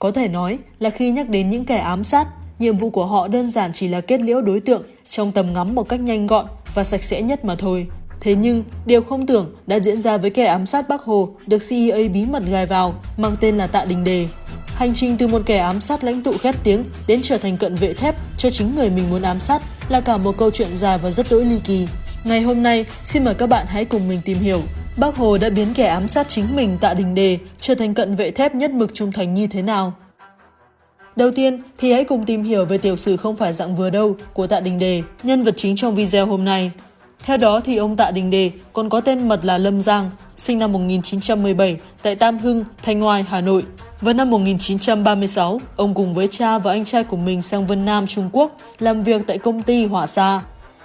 Có thể nói là khi nhắc đến những kẻ ám sát, nhiệm vụ của họ đơn giản chỉ là kết liễu đối tượng trong tầm ngắm một cách nhanh gọn và sạch sẽ nhất mà thôi. Thế nhưng, điều không tưởng đã diễn ra với kẻ ám sát Bắc Hồ được CIA bí mật gài vào, mang tên là Tạ Đình Đề. Hành trình từ một kẻ ám sát lãnh tụ khét tiếng đến trở thành cận vệ thép cho chính người mình muốn ám sát là cả một câu chuyện dài và rất đỗi ly kỳ. Ngày hôm nay, xin mời các bạn hãy cùng mình tìm hiểu Bác Hồ đã biến kẻ ám sát chính mình Tạ Đình Đề trở thành cận vệ thép nhất mực trung thành như thế nào. Đầu tiên thì hãy cùng tìm hiểu về tiểu sử không phải dạng vừa đâu của Tạ Đình Đề, nhân vật chính trong video hôm nay. Theo đó thì ông Tạ Đình Đề còn có tên mật là Lâm Giang, sinh năm 1917 tại Tam Hưng, Thanh Ngoai, Hà Nội. Vào năm 1936, ông cùng với cha và anh trai của mình sang Vân Nam, Trung Quốc làm việc tại công ty Hỏa Sa.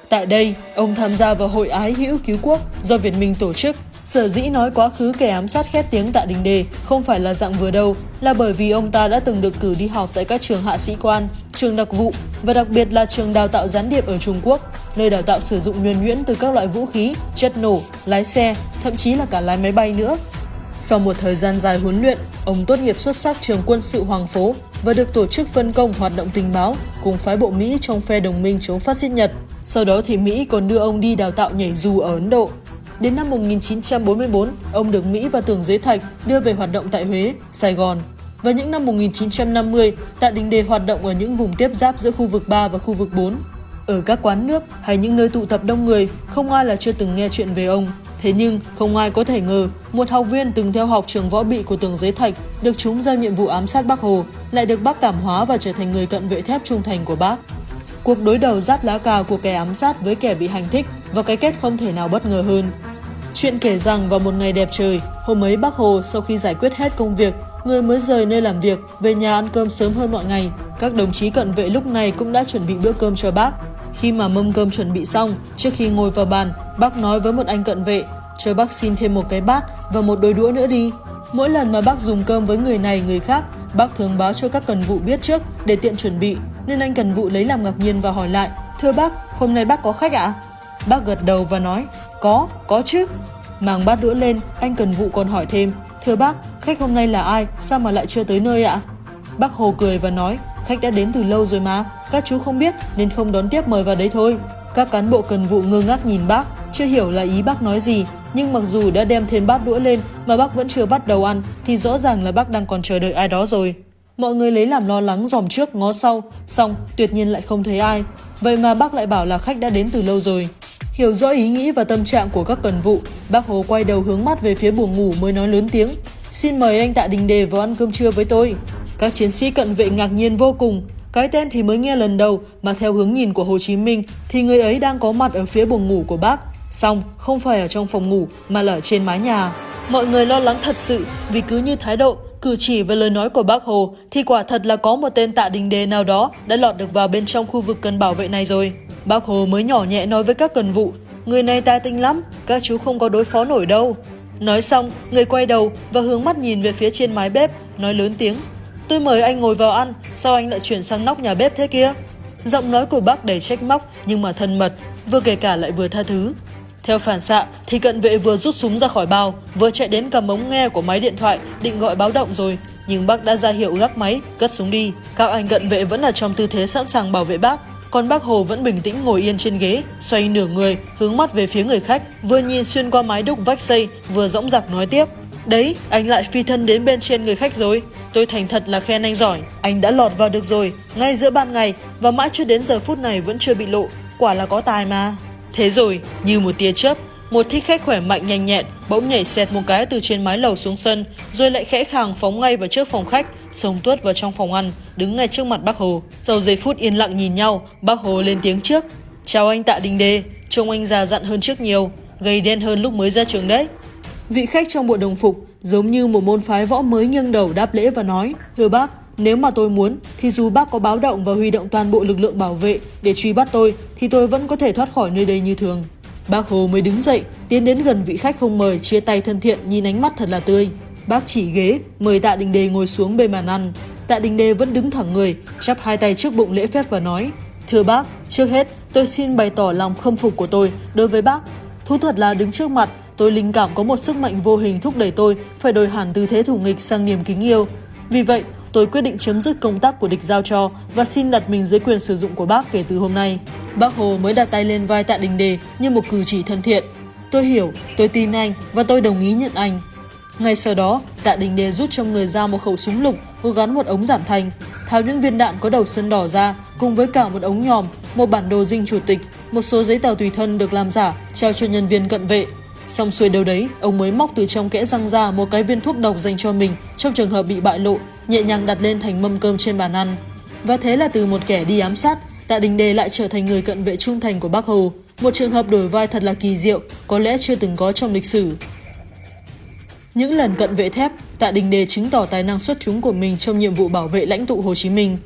Tại đây, ông tham gia vào Hội Ái Hữu Cứu Quốc do Việt Minh tổ chức Sở dĩ nói quá khứ kẻ ám sát khét tiếng Tạ Đình Đề không phải là dạng vừa đâu, là bởi vì ông ta đã từng được cử đi học tại các trường hạ sĩ quan, trường đặc vụ và đặc biệt là trường đào tạo gián điệp ở Trung Quốc, nơi đào tạo sử dụng nhuần nhuyễn từ các loại vũ khí, chất nổ, lái xe, thậm chí là cả lái máy bay nữa. Sau một thời gian dài huấn luyện, ông tốt nghiệp xuất sắc trường quân sự Hoàng Phố và được tổ chức phân công hoạt động tình báo cùng phái bộ Mỹ trong phe đồng minh chống phát xít Nhật. Sau đó thì Mỹ còn đưa ông đi đào tạo nhảy dù ở Ấn Độ Đến năm 1944, ông được Mỹ và Tưởng Giới Thạch đưa về hoạt động tại Huế, Sài Gòn. Và những năm 1950, Tạ Đình Đề hoạt động ở những vùng tiếp giáp giữa khu vực 3 và khu vực 4. Ở các quán nước hay những nơi tụ tập đông người, không ai là chưa từng nghe chuyện về ông. Thế nhưng, không ai có thể ngờ, một học viên từng theo học trường võ bị của Tường Giới Thạch được chúng giao nhiệm vụ ám sát Bác Hồ, lại được bác cảm hóa và trở thành người cận vệ thép trung thành của bác. Cuộc đối đầu giáp lá cà của kẻ ám sát với kẻ bị hành thích và cái kết không thể nào bất ngờ hơn. Chuyện kể rằng vào một ngày đẹp trời, hôm ấy bác Hồ sau khi giải quyết hết công việc, người mới rời nơi làm việc, về nhà ăn cơm sớm hơn mọi ngày. Các đồng chí cận vệ lúc này cũng đã chuẩn bị bữa cơm cho bác. Khi mà mâm cơm chuẩn bị xong, trước khi ngồi vào bàn, bác nói với một anh cận vệ, cho bác xin thêm một cái bát và một đôi đũa nữa đi. Mỗi lần mà bác dùng cơm với người này người khác, bác thường báo cho các cần vụ biết trước để tiện chuẩn bị, nên anh cần vụ lấy làm ngạc nhiên và hỏi lại, Thưa bác, hôm nay bác có khách ạ? À? Bác gật đầu và nói, có, có chứ. Mang bát đũa lên, anh cần vụ còn hỏi thêm, Thưa bác, khách hôm nay là ai, sao mà lại chưa tới nơi ạ? Bác Hồ cười và nói, khách đã đến từ lâu rồi mà, các chú không biết nên không đón tiếp mời vào đấy thôi. Các cán bộ cần vụ ngơ ngác nhìn bác, chưa hiểu là ý bác nói gì, nhưng mặc dù đã đem thêm bát đũa lên mà bác vẫn chưa bắt đầu ăn thì rõ ràng là bác đang còn chờ đợi ai đó rồi. Mọi người lấy làm lo lắng dòm trước ngó sau, xong tuyệt nhiên lại không thấy ai. Vậy mà bác lại bảo là khách đã đến từ lâu rồi. Hiểu rõ ý nghĩ và tâm trạng của các cần vụ, bác Hồ quay đầu hướng mắt về phía buồng ngủ mới nói lớn tiếng. Xin mời anh Tạ Đình Đề vào ăn cơm trưa với tôi. Các chiến sĩ cận vệ ngạc nhiên vô cùng. Cái tên thì mới nghe lần đầu mà theo hướng nhìn của Hồ Chí Minh thì người ấy đang có mặt ở phía buồng ngủ của bác. Xong, không phải ở trong phòng ngủ mà là ở trên mái nhà. Mọi người lo lắng thật sự vì cứ như thái độ, cử chỉ và lời nói của bác Hồ thì quả thật là có một tên tạ đình đề nào đó đã lọt được vào bên trong khu vực cần bảo vệ này rồi. Bác Hồ mới nhỏ nhẹ nói với các cần vụ, người này tài tinh lắm, các chú không có đối phó nổi đâu. Nói xong, người quay đầu và hướng mắt nhìn về phía trên mái bếp, nói lớn tiếng. Tôi mời anh ngồi vào ăn, sao anh lại chuyển sang nóc nhà bếp thế kia? Giọng nói của bác đầy trách móc nhưng mà thân mật, vừa kể cả lại vừa tha thứ. Theo phản xạ thì cận vệ vừa rút súng ra khỏi bao, vừa chạy đến cầm ống nghe của máy điện thoại định gọi báo động rồi. Nhưng bác đã ra hiệu gác máy, cất súng đi. Các anh cận vệ vẫn là trong tư thế sẵn sàng bảo vệ bác. Còn bác Hồ vẫn bình tĩnh ngồi yên trên ghế, xoay nửa người, hướng mắt về phía người khách, vừa nhìn xuyên qua mái đúc vách xây, vừa dõng dạc nói tiếp. Đấy, anh lại phi thân đến bên trên người khách rồi. Tôi thành thật là khen anh giỏi. Anh đã lọt vào được rồi, ngay giữa ban ngày, và mãi chưa đến giờ phút này vẫn chưa bị lộ. Quả là có tài mà. Thế rồi, như một tia chớp, một thích khách khỏe mạnh nhanh nhẹn bỗng nhảy xẹt một cái từ trên mái lầu xuống sân, rồi lại khẽ khàng phóng ngay vào trước phòng khách, xông tuốt vào trong phòng ăn, đứng ngay trước mặt bác Hồ. Sau giây phút yên lặng nhìn nhau, bác Hồ lên tiếng trước. Chào anh Tạ Đình Đê, trông anh già dặn hơn trước nhiều, gầy đen hơn lúc mới ra trường đấy. Vị khách trong bộ đồng phục giống như một môn phái võ mới nghiêng đầu đáp lễ và nói Thưa bác, nếu mà tôi muốn thì dù bác có báo động và huy động toàn bộ lực lượng bảo vệ để truy bắt tôi thì tôi vẫn có thể thoát khỏi nơi đây như thường. Bác Hồ mới đứng dậy, tiến đến gần vị khách không mời, chia tay thân thiện nhìn ánh mắt thật là tươi. Bác chỉ ghế, mời Tạ Đình Đề ngồi xuống bên bàn ăn. Tạ Đình Đề vẫn đứng thẳng người, chắp hai tay trước bụng lễ phép và nói Thưa bác, trước hết tôi xin bày tỏ lòng khâm phục của tôi đối với bác. Thú thật là đứng trước mặt, tôi linh cảm có một sức mạnh vô hình thúc đẩy tôi phải đổi hẳn tư thế thủ nghịch sang niềm kính yêu. Vì vậy, tôi quyết định chấm dứt công tác của địch giao cho và xin đặt mình dưới quyền sử dụng của bác kể từ hôm nay. Bác Hồ mới đặt tay lên vai Tạ Đình Đề như một cử chỉ thân thiện. Tôi hiểu, tôi tin anh và tôi đồng ý nhận anh. Ngay sau đó, Tạ Đình Đề rút trong người ra một khẩu súng lục, có gắn một ống giảm thanh, tháo những viên đạn có đầu sơn đỏ ra, cùng với cả một ống nhòm, một bản đồ dinh chủ tịch, một số giấy tờ tùy thân được làm giả, trao cho nhân viên cận vệ. Xong xuôi đâu đấy, ông mới móc từ trong kẽ răng ra một cái viên thuốc độc dành cho mình trong trường hợp bị bại lộ, nhẹ nhàng đặt lên thành mâm cơm trên bàn ăn. Và thế là từ một kẻ đi ám sát, Tạ Đình Đề lại trở thành người cận vệ trung thành của Bác Hồ. Một trường hợp đổi vai thật là kỳ diệu, có lẽ chưa từng có trong lịch sử. Những lần cận vệ thép, Tạ Đình Đề chứng tỏ tài năng xuất chúng của mình trong nhiệm vụ bảo vệ lãnh tụ Hồ Chí Minh.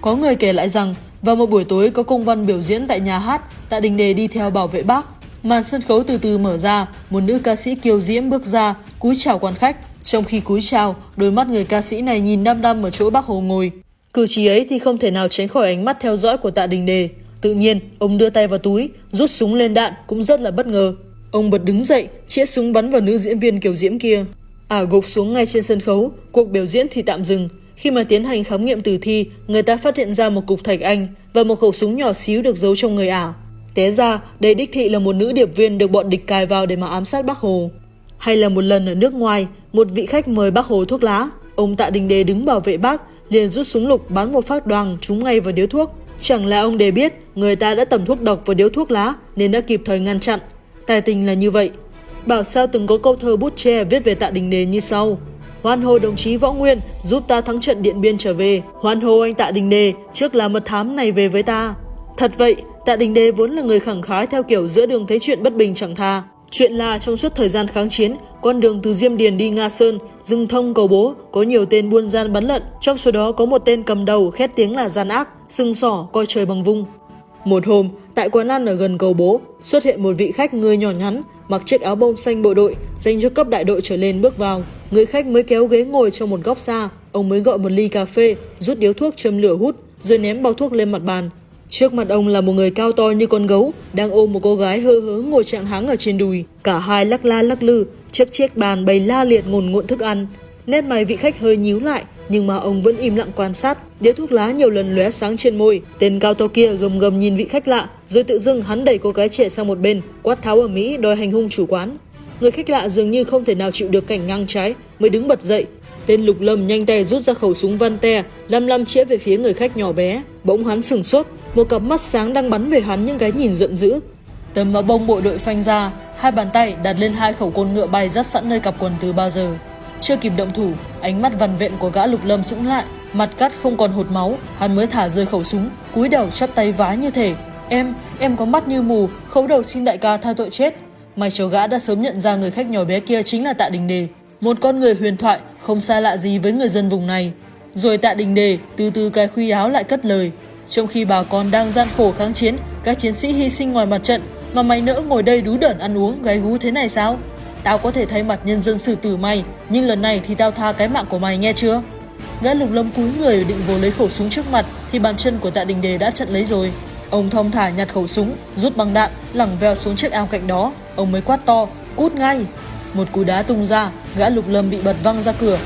Có người kể lại rằng, vào một buổi tối có công văn biểu diễn tại nhà hát, Tạ Đình Đề đi theo bảo vệ bác. Màn sân khấu từ từ mở ra, một nữ ca sĩ kiều diễm bước ra, cúi chào quan khách. Trong khi cúi chào, đôi mắt người ca sĩ này nhìn đăm đăm ở chỗ bác Hồ ngồi. Cử chỉ ấy thì không thể nào tránh khỏi ánh mắt theo dõi của Tạ Đình Đề. Tự nhiên, ông đưa tay vào túi, rút súng lên đạn cũng rất là bất ngờ. Ông bật đứng dậy, chĩa súng bắn vào nữ diễn viên kiều diễm kia. Ả à, gục xuống ngay trên sân khấu, cuộc biểu diễn thì tạm dừng. Khi mà tiến hành khám nghiệm tử thi, người ta phát hiện ra một cục thạch anh và một khẩu súng nhỏ xíu được giấu trong người Ả. Té ra, đây đích thị là một nữ điệp viên được bọn địch cài vào để mà ám sát bác Hồ. Hay là một lần ở nước ngoài, một vị khách mời bác Hồ thuốc lá. Ông Tạ Đình Đề đứng bảo vệ bác, liền rút súng lục bắn một phát đoàn trúng ngay vào điếu thuốc. Chẳng lẽ ông Đề biết người ta đã tẩm thuốc độc vào điếu thuốc lá nên đã kịp thời ngăn chặn. Tài tình là như vậy. Bảo sao từng có câu thơ bút che viết về Tạ Đình Đề như sau. Hoan hô đồng chí Võ Nguyên giúp ta thắng trận Điện Biên trở về. Hoan hô anh Tạ Đình Đề trước là mật thám này về với ta. Thật vậy, Tạ Đình Đế vốn là người khẳng khái theo kiểu giữa đường thấy chuyện bất bình chẳng tha. Chuyện là trong suốt thời gian kháng chiến, con đường từ Diêm Điền đi Nga Sơn, rừng thông cầu bố, có nhiều tên buôn gian bắn lận, trong số đó có một tên cầm đầu khét tiếng là gian ác, sưng sỏ, coi trời bằng vung. Một hôm, tại quán ăn ở gần cầu bố, xuất hiện một vị khách người nhỏ nhắn, mặc chiếc áo bông xanh bộ đội, dành cho cấp đại đội trở lên bước vào. Người khách mới kéo ghế ngồi trong một góc xa, ông mới gọi một ly cà phê, rút điếu thuốc châm lửa hút, rồi ném bao thuốc lên mặt bàn. Trước mặt ông là một người cao to như con gấu, đang ôm một cô gái hơ hớ ngồi trạng háng ở trên đùi. Cả hai lắc la lắc lư, chiếc chiếc bàn bày la liệt ngồn ngộn thức ăn. Nét mày vị khách hơi nhíu lại, nhưng mà ông vẫn im lặng quan sát. Đĩa thuốc lá nhiều lần lóe sáng trên môi. Tên cao to kia gầm gầm nhìn vị khách lạ, rồi tự dưng hắn đẩy cô gái trẻ sang một bên, quát tháo ở Mỹ đòi hành hung chủ quán. Người khách lạ dường như không thể nào chịu được cảnh ngang trái, mới đứng bật dậy. Tên lục lâm nhanh tay rút ra khẩu súng van te, lăm lăm chĩa về phía người khách nhỏ bé. Bỗng hắn sừng sốt, một cặp mắt sáng đang bắn về hắn những cái nhìn giận dữ. Tấm áo bông bộ đội phanh ra, hai bàn tay đặt lên hai khẩu côn ngựa bay dắt sẵn nơi cặp quần từ bao giờ. Chưa kịp động thủ, ánh mắt vằn vện của gã lục lâm sững lại, mặt cắt không còn hột máu, hắn mới thả rơi khẩu súng, cúi đầu chắp tay vái như thể Em, em có mắt như mù, khấu đầu xin đại ca tha tội chết. May cho gã đã sớm nhận ra người khách nhỏ bé kia chính là Tạ Đình Đề, một con người huyền thoại không xa lạ gì với người dân vùng này. Rồi Tạ Đình Đề từ từ cài khuy áo lại cất lời, trong khi bà con đang gian khổ kháng chiến, các chiến sĩ hy sinh ngoài mặt trận, mà mày nỡ ngồi đây đú đẩn ăn uống gáy gú thế này sao? Tao có thể thay mặt nhân dân xử tử mày, nhưng lần này thì tao tha cái mạng của mày nghe chưa? Gã lục lâm cúi người định vô lấy khẩu súng trước mặt thì bàn chân của tạ đình đề đã chặn lấy rồi. Ông thong thả nhặt khẩu súng, rút băng đạn, lẳng veo xuống chiếc ao cạnh đó. Ông mới quát to, cút ngay. Một cú đá tung ra, gã lục lâm bị bật văng ra cửa.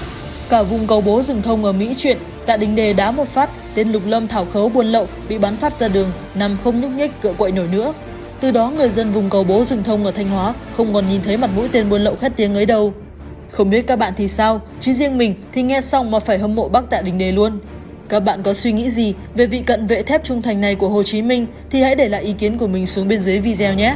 Cả vùng cầu bố rừng thông ở Mỹ chuyện, tạ đình đề đá một phát, tên lục lâm thảo khấu buôn lậu bị bắn phát ra đường, nằm không nhúc nhích cựa quậy nổi nữa. Từ đó người dân vùng cầu bố rừng thông ở Thanh Hóa không còn nhìn thấy mặt mũi tên buôn lậu khét tiếng ấy đâu. Không biết các bạn thì sao, chứ riêng mình thì nghe xong mà phải hâm mộ bác Tạ Đình Đề luôn. Các bạn có suy nghĩ gì về vị cận vệ thép trung thành này của Hồ Chí Minh thì hãy để lại ý kiến của mình xuống bên dưới video nhé.